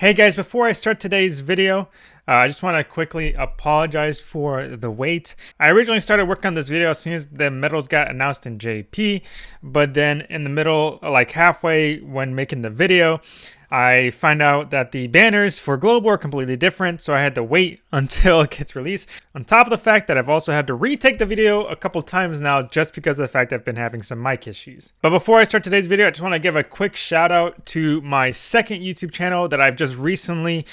Hey guys, before I start today's video, uh, I just want to quickly apologize for the wait. I originally started working on this video as soon as the medals got announced in JP, but then in the middle, like halfway when making the video, I find out that the banners for Global are completely different, so I had to wait until it gets released. On top of the fact that I've also had to retake the video a couple times now just because of the fact I've been having some mic issues. But before I start today's video, I just want to give a quick shout out to my second YouTube channel that I've just recently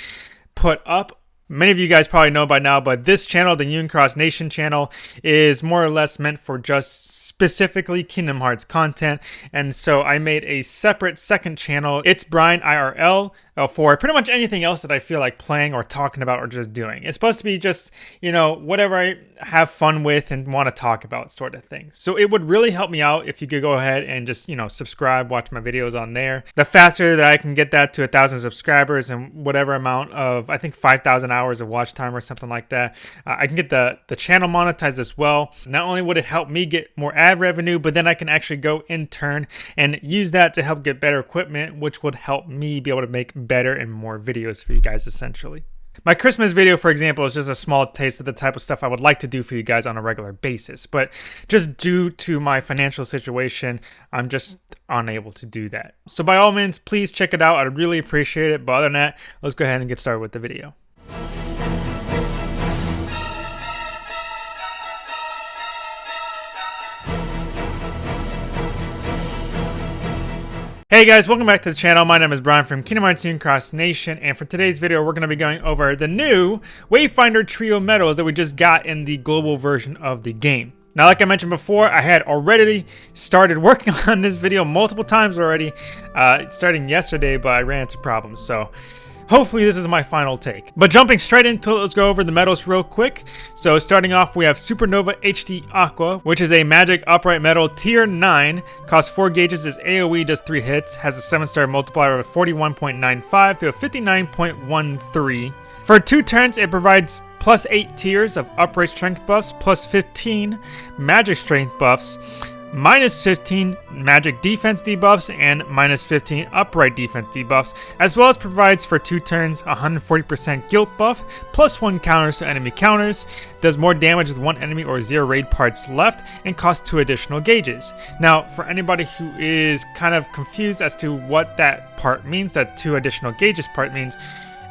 put up Many of you guys probably know by now, but this channel, the Unicross Nation channel, is more or less meant for just specifically Kingdom Hearts content. And so I made a separate second channel. It's Brian IRL for pretty much anything else that I feel like playing or talking about or just doing. It's supposed to be just, you know, whatever I have fun with and want to talk about sort of thing. So it would really help me out if you could go ahead and just, you know, subscribe, watch my videos on there. The faster that I can get that to a thousand subscribers and whatever amount of, I think 5,000 hours of watch time or something like that, uh, I can get the, the channel monetized as well. Not only would it help me get more ad revenue, but then I can actually go in turn and use that to help get better equipment, which would help me be able to make better and more videos for you guys essentially. My Christmas video, for example, is just a small taste of the type of stuff I would like to do for you guys on a regular basis. But just due to my financial situation, I'm just unable to do that. So by all means, please check it out. I'd really appreciate it. But other than that, let's go ahead and get started with the video. Hey guys, welcome back to the channel. My name is Brian from Kingdom Hearts Cross Nation, and for today's video, we're going to be going over the new Wayfinder Trio medals that we just got in the global version of the game. Now, like I mentioned before, I had already started working on this video multiple times already, uh, starting yesterday, but I ran into problems, so Hopefully this is my final take. But jumping straight into it, let's go over the medals real quick. So starting off, we have Supernova HD Aqua, which is a magic upright medal tier 9, costs 4 gauges, is AoE, does 3 hits, has a 7 star multiplier of 41.95 to a 59.13. For 2 turns, it provides plus 8 tiers of upright strength buffs, plus 15 magic strength buffs, minus 15 magic defense debuffs and minus 15 upright defense debuffs, as well as provides for two turns 140% guilt buff, plus one counters to enemy counters, does more damage with one enemy or zero raid parts left, and costs two additional gauges. Now, for anybody who is kind of confused as to what that part means, that two additional gauges part means,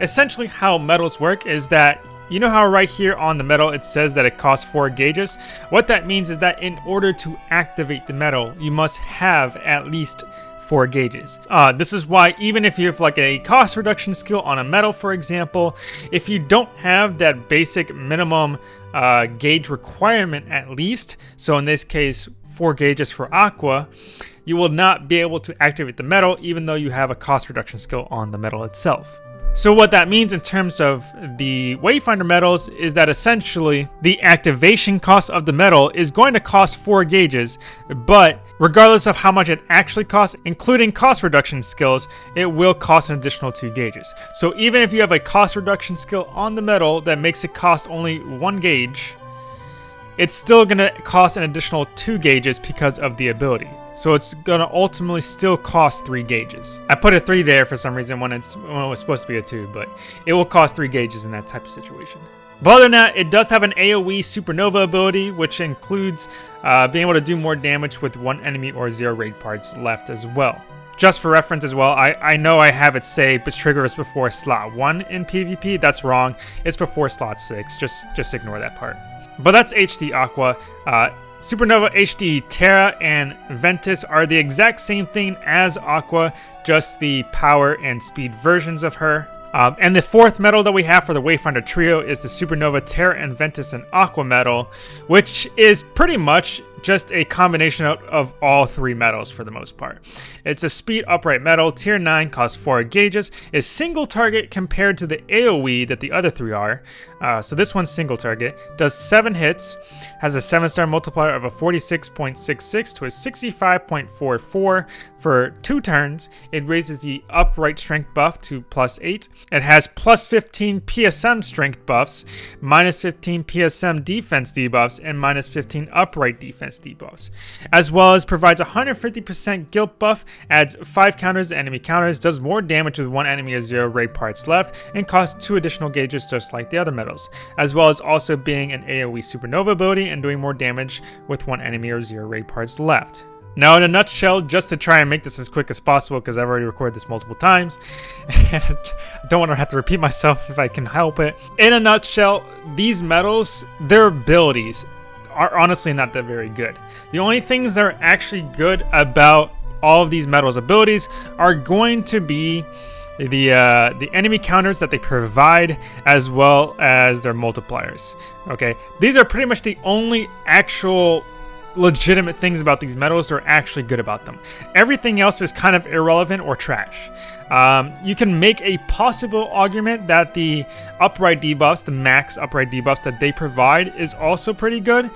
essentially how medals work is that you know how right here on the medal it says that it costs 4 gauges? What that means is that in order to activate the medal, you must have at least 4 gauges. Uh, this is why even if you have like a cost reduction skill on a medal for example, if you don't have that basic minimum uh, gauge requirement at least, so in this case 4 gauges for Aqua, you will not be able to activate the medal even though you have a cost reduction skill on the medal itself. So what that means in terms of the Wayfinder medals is that essentially the activation cost of the medal is going to cost 4 gauges, but regardless of how much it actually costs, including cost reduction skills, it will cost an additional 2 gauges. So even if you have a cost reduction skill on the medal that makes it cost only 1 gauge, it's still going to cost an additional 2 gauges because of the ability. So it's to ultimately still cost 3 gauges. I put a 3 there for some reason when, it's, when it was supposed to be a 2, but it will cost 3 gauges in that type of situation. But other than that, it does have an AoE Supernova ability, which includes uh, being able to do more damage with one enemy or zero raid parts left as well. Just for reference as well, I, I know I have it say but trigger is before slot 1 in PvP. That's wrong. It's before slot 6. Just, just ignore that part. But that's HD Aqua. Uh, Supernova HD Terra and Ventus are the exact same thing as Aqua, just the power and speed versions of her. Um, and the fourth medal that we have for the Wayfinder trio is the Supernova Terra and Ventus and Aqua medal, which is pretty much just a combination of, of, all three medals for the most part. It's a speed upright medal, tier 9, costs 4 gauges, is single target compared to the AoE that the other three are. Uh, so this one's single target, does 7 hits, has a 7 star multiplier of a 46.66 to a 65.44 for 2 turns. It raises the upright strength buff to plus 8. It has plus 15 PSM strength buffs, minus 15 PSM defense debuffs, and minus 15 upright defense debuffs, as well as provides 150% guilt buff, adds 5 counters to enemy counters, does more damage with 1 enemy or 0 raid parts left, and costs 2 additional gauges just like the other medals, as well as also being an AoE supernova ability and doing more damage with 1 enemy or 0 raid parts left. Now, in a nutshell, just to try and make this as quick as possible, because I've already recorded this multiple times, and I don't want to have to repeat myself if I can help it. In a nutshell, these medals, their abilities are honestly not that very good. The only things that are actually good about all of these medals abilities are going to be the uh, the enemy counters that they provide as well as their multipliers. Okay, these are pretty much the only actual legitimate things about these medals are actually good about them. Everything else is kind of irrelevant or trash. Um, you can make a possible argument that the upright debuffs, the max upright debuffs that they provide is also pretty good,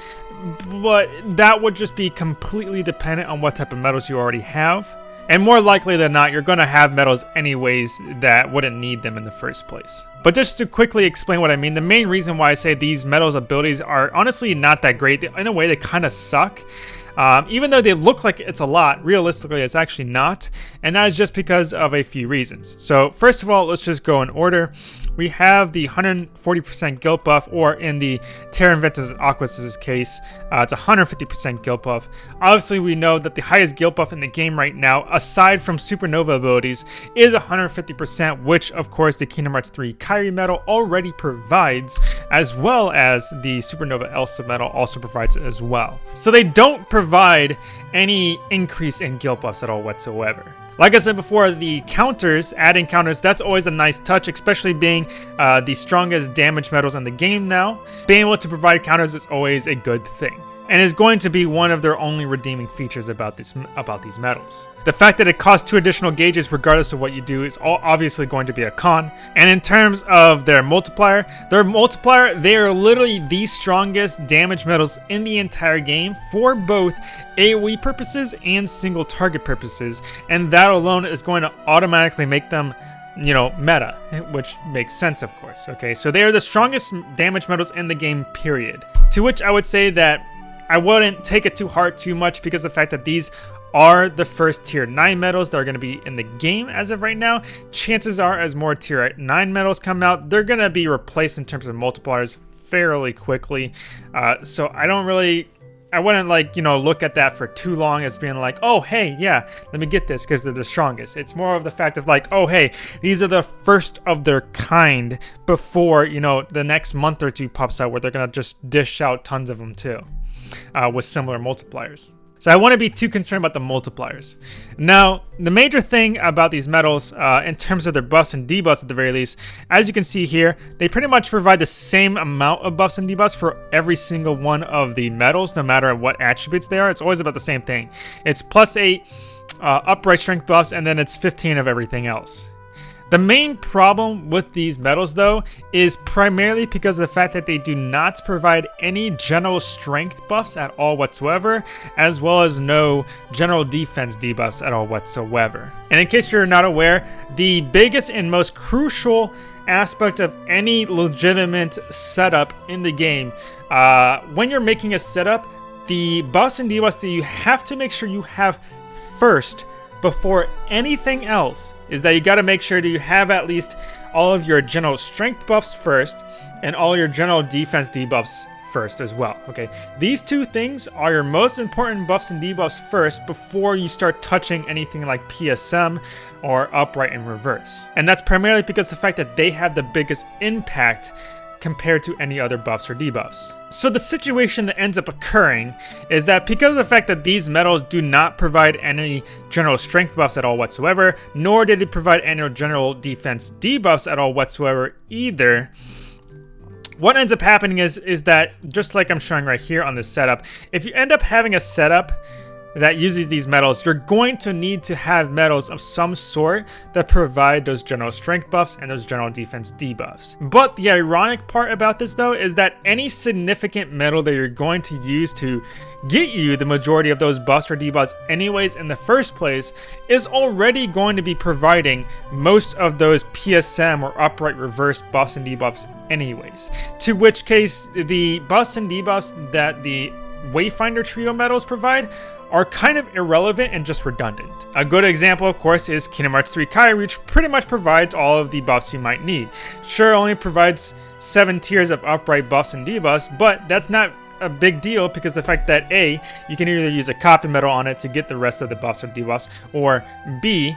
but that would just be completely dependent on what type of medals you already have. And more likely than not, you're going to have medals anyways that wouldn't need them in the first place. But just to quickly explain what I mean, the main reason why I say these medals abilities are honestly not that great, in a way they kind of suck, um, even though they look like it's a lot, realistically it's actually not, and that is just because of a few reasons. So first of all, let's just go in order we have the 140% guilt buff, or in the Terra and Ventus Aquas' case, uh, it's 150% guilt buff. Obviously, we know that the highest guilt buff in the game right now, aside from Supernova abilities, is 150%, which, of course, the Kingdom Hearts 3 Kairi medal already provides, as well as the Supernova Elsa medal also provides as well. So they don't provide any increase in guilt buffs at all whatsoever. Like I said before, the counters, adding counters, that's always a nice touch, especially being uh, the strongest damage medals in the game now. Being able to provide counters is always a good thing and is going to be one of their only redeeming features about this about these medals. The fact that it costs two additional gauges regardless of what you do is all obviously going to be a con. And in terms of their multiplier, their multiplier, they are literally the strongest damage medals in the entire game for both AoE purposes and single target purposes. And that alone is going to automatically make them you know, meta, which makes sense, of course. Okay, so they are the strongest damage medals in the game, period. To which I would say that I wouldn't take it too hard too much because the fact that these are the first tier 9 medals that are going to be in the game as of right now. Chances are as more tier 9 medals come out, they're going to be replaced in terms of multipliers fairly quickly. Uh, so I don't really... I wouldn't like, you know, look at that for too long as being like, oh, hey, yeah, let me get this because they're the strongest. It's more of the fact of like, oh, hey, these are the first of their kind before, you know, the next month or two pops out where they're going to just dish out tons of them too uh, with similar multipliers. So I want to be too concerned about the multipliers. Now, the major thing about these medals, uh, in terms of their buffs and debuffs at the very least, as you can see here, they pretty much provide the same amount of buffs and debuffs for every single one of the medals, no matter what attributes they are. It's always about the same thing. It's plus 8 uh, upright strength buffs, and then it's 15 of everything else. The main problem with these medals though is primarily because of the fact that they do not provide any general strength buffs at all whatsoever, as well as no general defense debuffs at all whatsoever. And in case you're not aware, the biggest and most crucial aspect of any legitimate setup in the game, uh, when you're making a setup, the buffs and debuffs that you have to make sure you have first before anything else is that you got to make sure that you have at least all of your general strength buffs first and all your general defense debuffs first as well, okay? These two things are your most important buffs and debuffs first before you start touching anything like PSM or upright and reverse. And that's primarily because the fact that they have the biggest impact compared to any other buffs or debuffs. So the situation that ends up occurring is that because of the fact that these medals do not provide any general strength buffs at all whatsoever, nor do they provide any general defense debuffs at all whatsoever either, what ends up happening is, is that, just like I'm showing right here on this setup, if you end up having a setup that uses these medals, you're going to need to have medals of some sort that provide those general strength buffs and those general defense debuffs. But the ironic part about this though is that any significant medal that you're going to use to get you the majority of those buffs or debuffs anyways in the first place is already going to be providing most of those PSM or upright reverse buffs and debuffs anyways. To which case the buffs and debuffs that the Wayfinder Trio medals provide are kind of irrelevant and just redundant. A good example, of course, is Kingdom Hearts 3 Kairi, which pretty much provides all of the buffs you might need. Sure, only provides 7 tiers of upright buffs and debuffs, but that's not a big deal because the fact that A, you can either use a copy medal on it to get the rest of the buffs or debuffs, or B,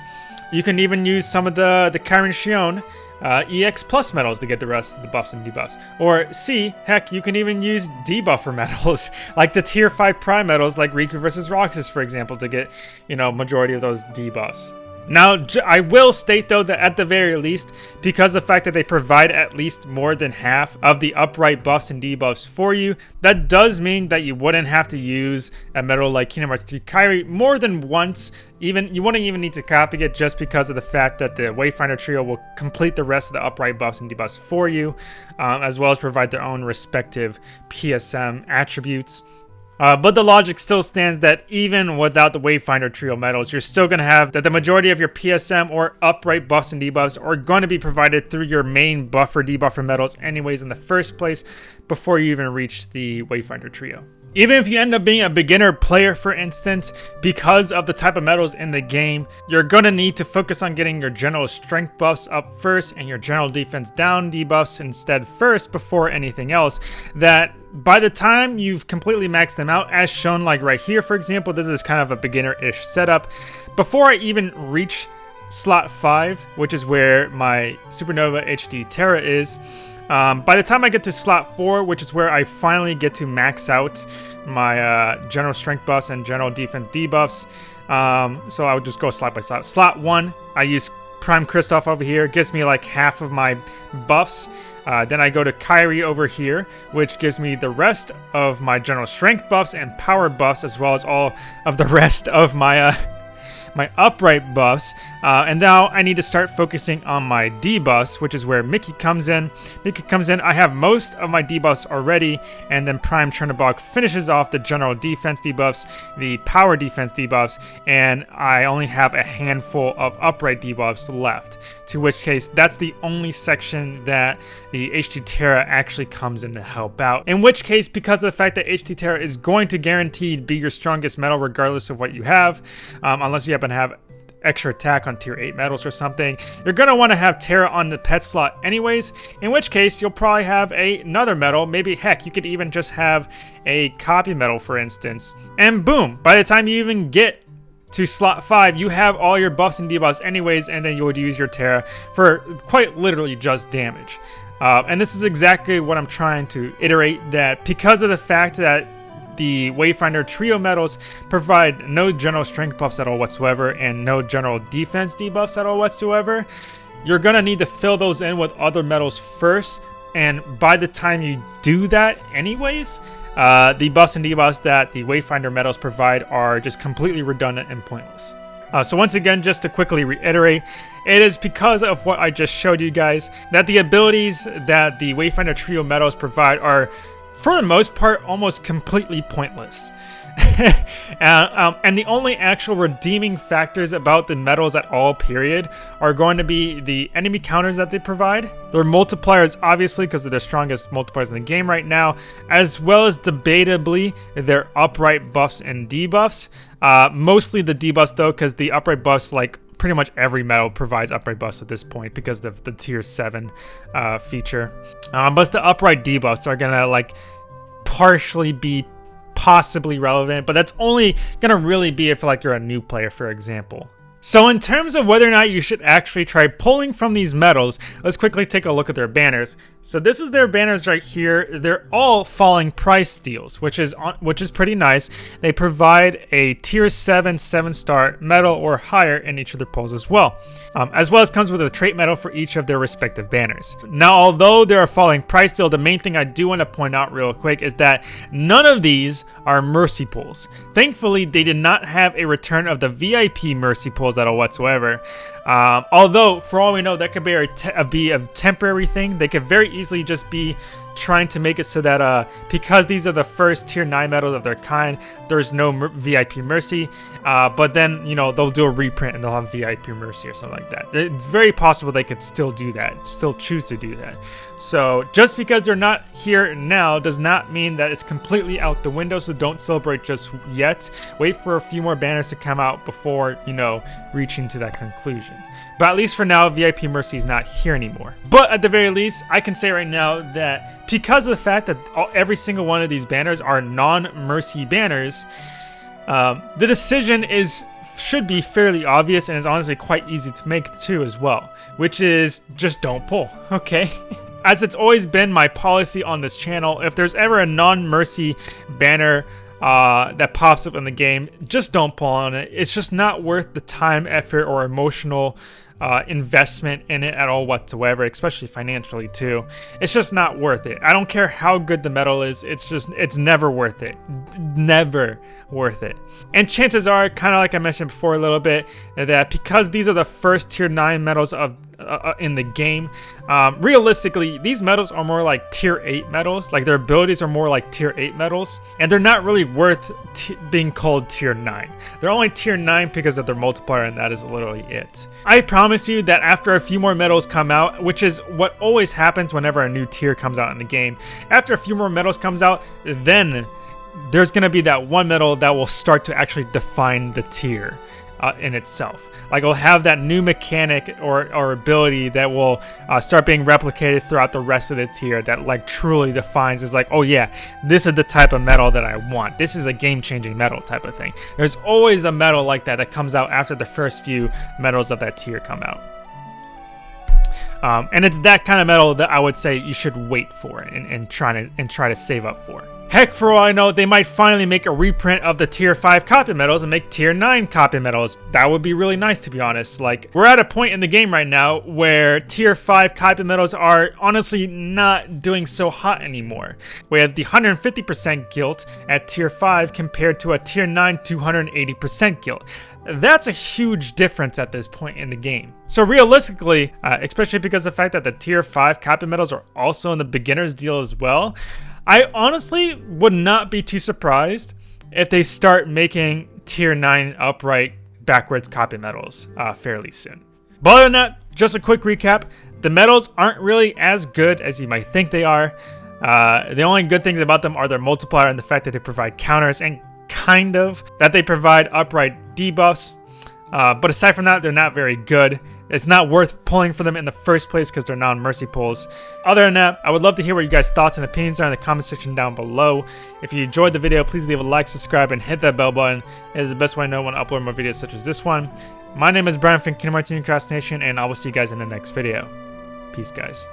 you can even use some of the, the Kairi Xion uh, EX plus medals to get the rest of the buffs and debuffs. Or C, heck, you can even use debuffer medals, like the tier 5 prime medals like Riku versus Roxas, for example, to get, you know, majority of those debuffs. Now, I will state though that at the very least, because the fact that they provide at least more than half of the upright buffs and debuffs for you, that does mean that you wouldn't have to use a medal like Kingdom Hearts 3 Kairi more than once. Even You wouldn't even need to copy it just because of the fact that the Wayfinder Trio will complete the rest of the upright buffs and debuffs for you, um, as well as provide their own respective PSM attributes. Uh, but the logic still stands that even without the Wayfinder trio medals, you're still going to have that the majority of your PSM or upright buffs and debuffs are going to be provided through your main buffer debuffer medals anyways in the first place before you even reach the Wayfinder trio. Even if you end up being a beginner player, for instance, because of the type of medals in the game, you're going to need to focus on getting your general strength buffs up first and your general defense down debuffs instead first before anything else. That by the time you've completely maxed them out, as shown like right here, for example, this is kind of a beginner-ish setup. Before I even reach slot 5, which is where my Supernova HD Terra is, um, by the time I get to slot 4, which is where I finally get to max out my uh, general strength buffs and general defense debuffs, um, so I would just go slot by slot. Slot 1, I use Prime Kristoff over here, gives me like half of my buffs. Uh, then I go to Kairi over here, which gives me the rest of my general strength buffs and power buffs, as well as all of the rest of my uh, my upright buffs, uh, and now I need to start focusing on my debuffs, which is where Mickey comes in. Mickey comes in, I have most of my debuffs already, and then Prime Chernobog finishes off the general defense debuffs, the power defense debuffs, and I only have a handful of upright debuffs left, to which case that's the only section that the HD Terra actually comes in to help out. In which case, because of the fact that HD Terra is going to guaranteed be your strongest medal regardless of what you have, um, unless you have to have extra attack on tier 8 medals or something, you're going to want to have Terra on the pet slot anyways, in which case you'll probably have a, another medal, maybe heck, you could even just have a copy medal for instance, and boom, by the time you even get to slot 5, you have all your buffs and debuffs anyways, and then you would use your Terra for quite literally just damage. Uh, and this is exactly what I'm trying to iterate, that because of the fact that the Wayfinder Trio medals provide no general strength buffs at all whatsoever and no general defense debuffs at all whatsoever. You're going to need to fill those in with other medals first, and by the time you do that anyways, uh, the buffs and debuffs that the Wayfinder medals provide are just completely redundant and pointless. Uh, so once again, just to quickly reiterate, it is because of what I just showed you guys that the abilities that the Wayfinder Trio medals provide are for the most part, almost completely pointless. uh, um, and the only actual redeeming factors about the medals at all, period, are going to be the enemy counters that they provide, their multipliers, obviously, because they're the strongest multipliers in the game right now, as well as debatably their upright buffs and debuffs. Uh, mostly the debuffs, though, because the upright buffs, like pretty much every medal provides upright buffs at this point because of the tier 7 uh, feature. Um, but the upright debuffs are gonna like partially be possibly relevant, but that's only gonna really be if like you're a new player, for example. So in terms of whether or not you should actually try pulling from these medals, let's quickly take a look at their banners. So this is their banners right here. They're all falling price deals, which is which is pretty nice. They provide a tier 7 7 star medal or higher in each of their pulls as well. Um, as well as comes with a trait medal for each of their respective banners. Now although they're a falling price deal, the main thing I do want to point out real quick is that none of these are mercy pulls. Thankfully they did not have a return of the VIP mercy pulls at all whatsoever. Um, although, for all we know, that could be a, be a temporary thing. They could very easily just be trying to make it so that uh, because these are the first tier 9 medals of their kind, there's no mer VIP Mercy. Uh, but then, you know, they'll do a reprint and they'll have VIP Mercy or something like that. It's very possible they could still do that, still choose to do that. So just because they're not here now does not mean that it's completely out the window, so don't celebrate just yet. Wait for a few more banners to come out before, you know, reaching to that conclusion. But at least for now, VIP Mercy is not here anymore. But at the very least, I can say right now that because of the fact that all, every single one of these banners are non-Mercy banners, um, the decision is should be fairly obvious and is honestly quite easy to make too as well, which is just don't pull, okay? As it's always been my policy on this channel, if there's ever a non-mercy banner uh, that pops up in the game, just don't pull on it. It's just not worth the time, effort, or emotional uh, investment in it at all whatsoever, especially financially too. It's just not worth it. I don't care how good the medal is, it's just, it's never worth it. Never worth it. And chances are, kind of like I mentioned before a little bit, that because these are the first tier 9 medals of uh, uh, in the game. Um, realistically, these medals are more like tier 8 medals. Like their abilities are more like tier 8 medals. And they're not really worth being called tier 9. They're only tier 9 because of their multiplier and that is literally it. I promise you that after a few more medals come out, which is what always happens whenever a new tier comes out in the game, after a few more medals comes out, then there's going to be that one medal that will start to actually define the tier uh, in itself. Like it'll have that new mechanic or, or ability that will uh, start being replicated throughout the rest of the tier that like truly defines is like, oh yeah, this is the type of medal that I want. This is a game-changing medal type of thing. There's always a medal like that that comes out after the first few medals of that tier come out. Um, and it's that kind of medal that I would say you should wait for and, and try to and try to save up for. Heck, for all I know, they might finally make a reprint of the Tier 5 copy medals and make Tier 9 copy medals. That would be really nice, to be honest. Like, we're at a point in the game right now where Tier 5 copy medals are honestly not doing so hot anymore. We have the 150% guilt at Tier 5 compared to a Tier 9 280% guilt. That's a huge difference at this point in the game. So realistically, uh, especially because the fact that the Tier 5 copy medals are also in the beginner's deal as well, I honestly would not be too surprised if they start making tier 9 upright backwards copy medals uh, fairly soon. But other than that, just a quick recap. The medals aren't really as good as you might think they are. Uh, the only good things about them are their multiplier and the fact that they provide counters and kind of that they provide upright debuffs. Uh, but aside from that, they're not very good. It's not worth pulling for them in the first place because they're non-mercy pulls. Other than that, I would love to hear what you guys' thoughts and opinions are in the comment section down below. If you enjoyed the video, please leave a like, subscribe, and hit that bell button. It is the best way I know when I upload more videos such as this one. My name is Brian from Kingdom Hearts Nation, and I will see you guys in the next video. Peace, guys.